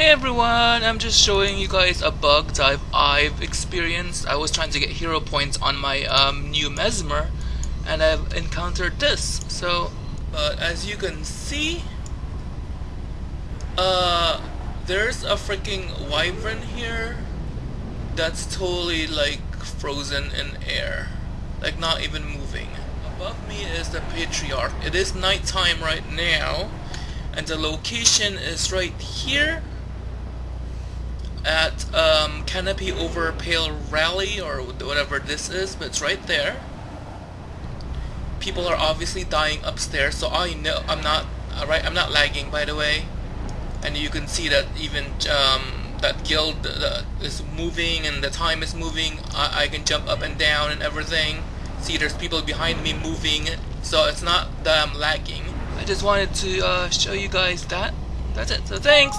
Hey everyone, I'm just showing you guys a bug that I've, I've experienced. I was trying to get hero points on my um, new Mesmer and I've encountered this. So, uh, as you can see, uh, there's a freaking wyvern here that's totally like frozen in air. Like not even moving. Above me is the Patriarch. It is nighttime right now and the location is right here at um, Canopy over Pale Rally or whatever this is, but it's right there. People are obviously dying upstairs, so I know I'm not right. I'm not lagging, by the way, and you can see that even um, that guild uh, is moving and the time is moving. I, I can jump up and down and everything. See, there's people behind me moving, so it's not that I'm lagging. I just wanted to uh, show you guys that. That's it. So thanks.